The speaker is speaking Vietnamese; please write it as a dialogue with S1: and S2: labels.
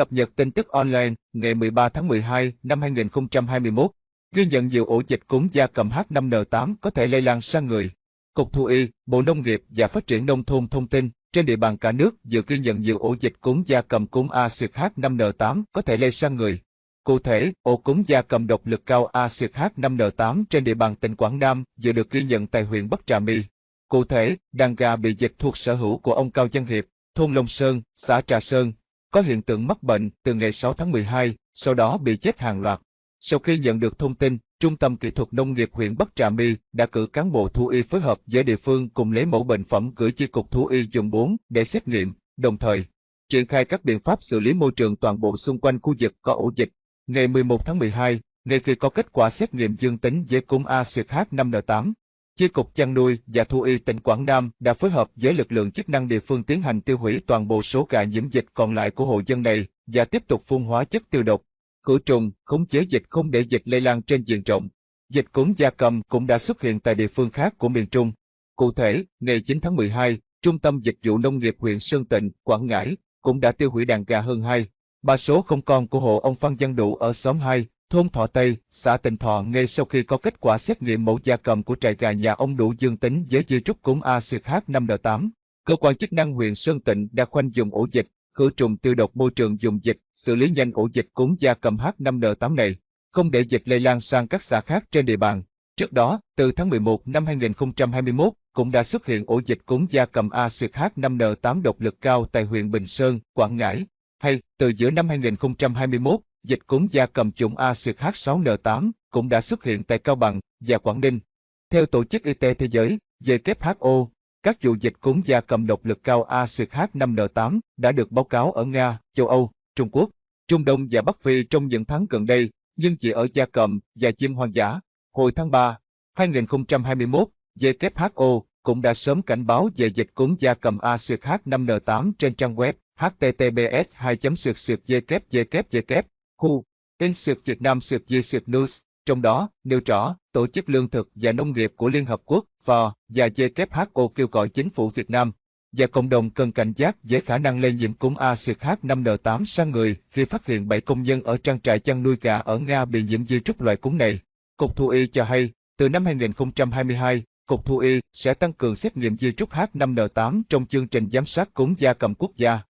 S1: Cập nhật tin tức online ngày 13 tháng 12 năm 2021. Ghi nhận nhiều ổ dịch cúm gia cầm H5N8 có thể lây lan sang người. Cục Thú y, Bộ Nông nghiệp và Phát triển Nông thôn thông tin, trên địa bàn cả nước vừa ghi nhận nhiều ổ dịch cúm gia cầm cúm A H5N8 có thể lây sang người. Cụ thể, ổ cúm gia cầm độc lực cao A H5N8 trên địa bàn tỉnh Quảng Nam vừa được ghi nhận tại huyện Bắc Trà My. Cụ thể, đàn gà bị dịch thuộc sở hữu của ông Cao Văn Hiệp, thôn Long Sơn, xã Trà Sơn, có hiện tượng mắc bệnh từ ngày 6 tháng 12, sau đó bị chết hàng loạt. Sau khi nhận được thông tin, Trung tâm Kỹ thuật Nông nghiệp huyện Bắc Trà My đã cử cán bộ thú y phối hợp với địa phương cùng lấy mẫu bệnh phẩm gửi chi cục thú y dùng 4 để xét nghiệm, đồng thời triển khai các biện pháp xử lý môi trường toàn bộ xung quanh khu vực có ổ dịch. Ngày 11 tháng 12, ngay khi có kết quả xét nghiệm dương tính với cúm A H5N8, Chi cục chăn nuôi và thú y tỉnh Quảng Nam đã phối hợp với lực lượng chức năng địa phương tiến hành tiêu hủy toàn bộ số gà nhiễm dịch còn lại của hộ dân này và tiếp tục phun hóa chất tiêu độc, khử trùng, khống chế dịch không để dịch lây lan trên diện rộng. Dịch cúm gia cầm cũng đã xuất hiện tại địa phương khác của miền Trung. Cụ thể, ngày 9 tháng 12, Trung tâm Dịch vụ Nông nghiệp huyện Sơn Tịnh, Quảng Ngãi cũng đã tiêu hủy đàn gà hơn 2, ba số không con của hộ ông Phan Văn Đủ ở xóm 2, thôn Thọ Tây, xã Tịnh Thọ ngay sau khi có kết quả xét nghiệm mẫu gia cầm của trại gà nhà ông đủ dương tính với di trúc cúm A H5N8. Cơ quan chức năng huyện Sơn Tịnh đã khoanh dùng ổ dịch, khử trùng tiêu độc môi trường dùng dịch, xử lý nhanh ổ dịch cúm gia cầm H5N8 này, không để dịch lây lan sang các xã khác trên địa bàn. Trước đó, từ tháng 11 năm 2021, cũng đã xuất hiện ổ dịch cúm gia cầm A H5N8 độc lực cao tại huyện Bình Sơn, Quảng Ngãi. Hay, từ giữa năm 2021, dịch cúm gia cầm chủng A-H6N8 cũng đã xuất hiện tại Cao Bằng và Quảng Ninh. Theo Tổ chức Y tế Thế giới, WHO, các vụ dịch cúm gia cầm độc lực cao A-H5N8 đã được báo cáo ở Nga, châu Âu, Trung Quốc, Trung Đông và Bắc Phi trong những tháng gần đây, nhưng chỉ ở gia cầm và chim hoang dã. Hồi tháng 3, 2021, WHO cũng đã sớm cảnh báo về dịch cúm gia cầm A-H5N8 trên trang web https 2 www Khu, in Sượt Việt Nam Sượt Di Sượt News, trong đó nêu rõ Tổ chức Lương thực và Nông nghiệp của Liên Hợp Quốc FAO và WHO kêu gọi chính phủ Việt Nam và cộng đồng cần cảnh giác với khả năng lây nhiễm cúm A-H5N8 sang người khi phát hiện 7 công nhân ở trang trại chăn nuôi gà ở Nga bị nhiễm virus trúc loại cúm này. Cục Thú y cho hay, từ năm 2022, Cục Thú y sẽ tăng cường xét nghiệm di trúc H5N8 trong chương trình giám sát cúm gia cầm quốc gia.